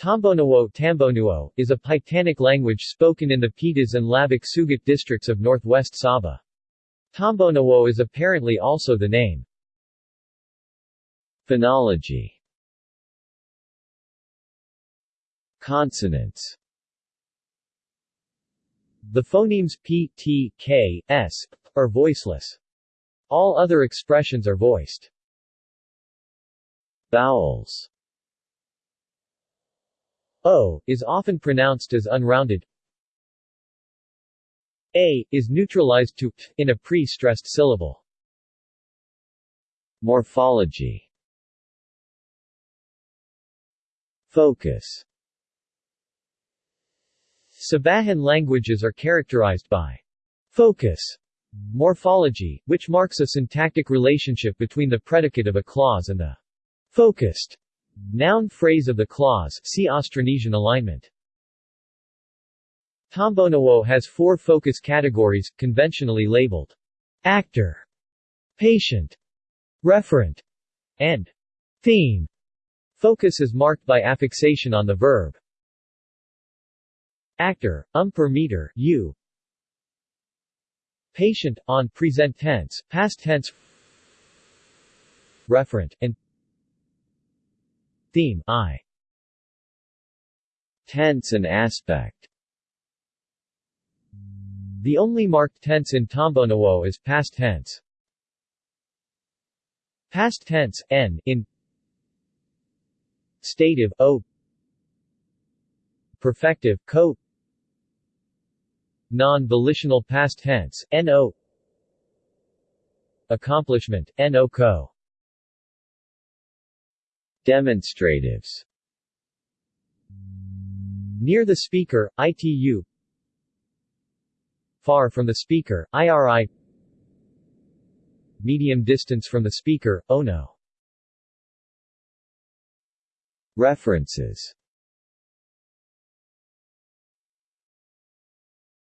Tombonuo Tambanua, is a Paitanic language spoken in the Pitas and Labuk Sugut districts of northwest Sabah. Tombonuo is apparently also the name. Phonology Consonants The phonemes p, t, k, s, are voiceless. All other expressions are voiced. Vowels O, is often pronounced as unrounded. A, is neutralized to t in a pre-stressed syllable. Morphology Focus Sabahan languages are characterized by focus morphology, which marks a syntactic relationship between the predicate of a clause and the focused Noun phrase of the clause see Austronesian alignment. Tombonuo has four focus categories, conventionally labeled actor, patient, referent, and theme. Focus is marked by affixation on the verb. Actor, um per meter, u. Patient, on present tense, past tense Referent, and Theme I. Tense and aspect. The only marked tense in Tombonuo is past tense. Past tense, n, in Stative, o. Perfective, co Non-volitional past tense, no Accomplishment, no co Demonstratives. Near the speaker, ITU Far from the speaker, IRI Medium distance from the speaker, ONO References